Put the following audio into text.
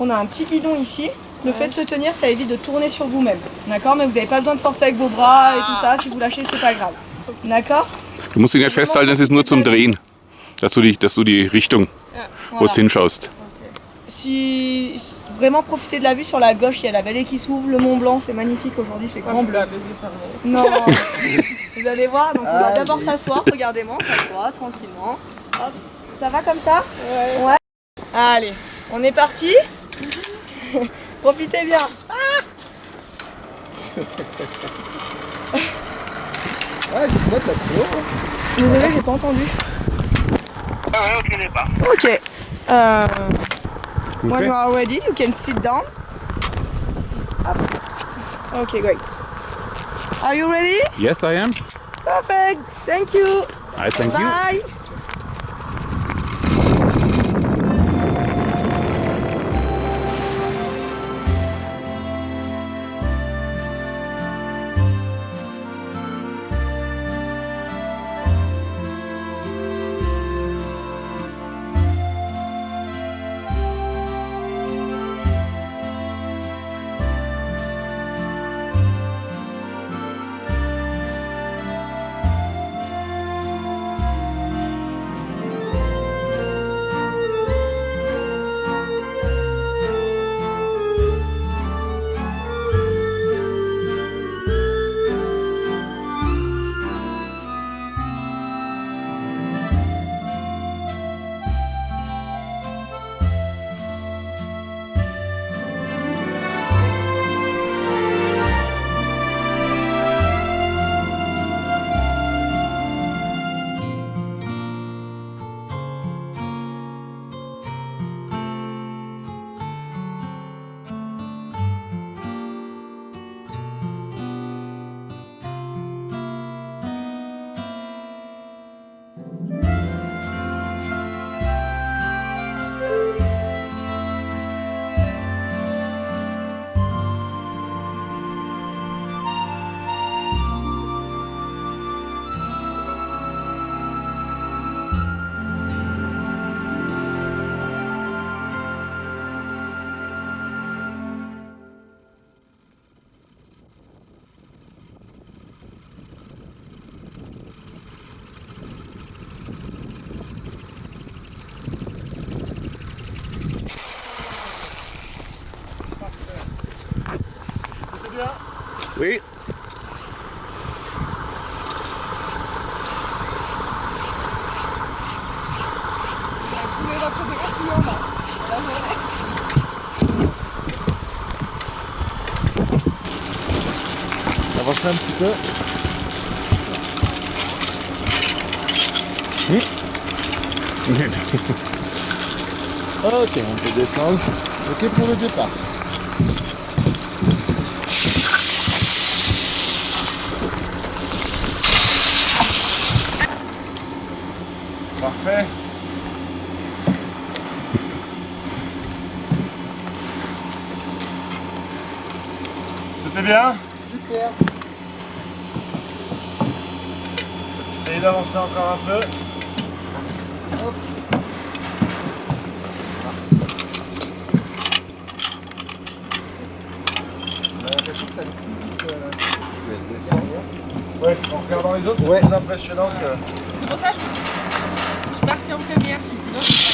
on a un petit guidon ici. Le fait de se tenir, ça évite de tourner sur vous-même. D'accord? Mais vous n'avez pas besoin de forcer avec vos bras et tout ça. Si vous lâchez, c'est pas grave. D'accord? Du musst ihn nicht festhalten, es ist nur zum Drehen. Dass du die, dass du die Richtung, wo Voilà. hinschaust. Si si- vraiment profitez de la vue sur la gauche, il y a la vallée qui s'ouvre, le Mont Blanc, c'est magnifique aujourd'hui, il fait grand bleu. Non, vous allez voir, donc on va d'abord s'asseoir, regardez-moi, on s'assoit tranquillement. Hop. Ça va comme ça? Ouais. Allez, on est parti Profitez bien. Ah, it's not that slow. Désolé, j'ai pas entendu. Ah ouais, ok, n'est pas. Ok. Euh, when you are ready, you can sit down. Up. Okay, great. Are you ready? Yes, I am. Perfect. Thank you. I thank you. Bye. Oui. Avancez un petit peu. Ok, on peut descendre. Ok pour le départ. Parfait. C'était bien? Super. Essayez d'avancer encore un peu. Hop. On a l'impression que ça allait plus vite. Ouais, en regardant les autres, c'est plus impressionnant que. C'est pour ça que je, ちゃおかみやすいすごい。